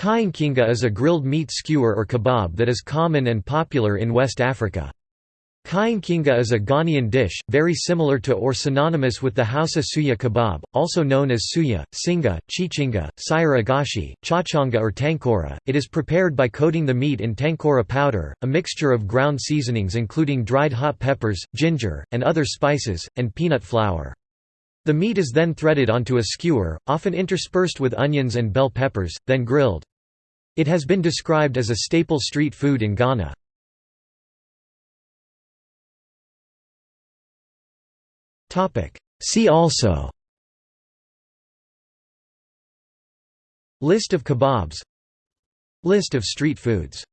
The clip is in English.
Kyinkyinga is a grilled meat skewer or kebab that is common and popular in West Africa. Kyinkyinga is a Ghanaian dish, very similar to or synonymous with the Hausa suya kebab, also known as suya, singa, chichinga, sayur chachanga or tankora. It is prepared by coating the meat in tankora powder, a mixture of ground seasonings including dried hot peppers, ginger, and other spices, and peanut flour. The meat is then threaded onto a skewer, often interspersed with onions and bell peppers, then grilled. It has been described as a staple street food in Ghana. See also. List of kebabs. List of street foods